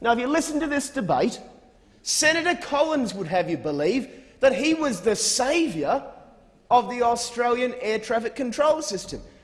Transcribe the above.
Now, if you listen to this debate, Senator Collins would have you believe that he was the saviour of the Australian air traffic control system.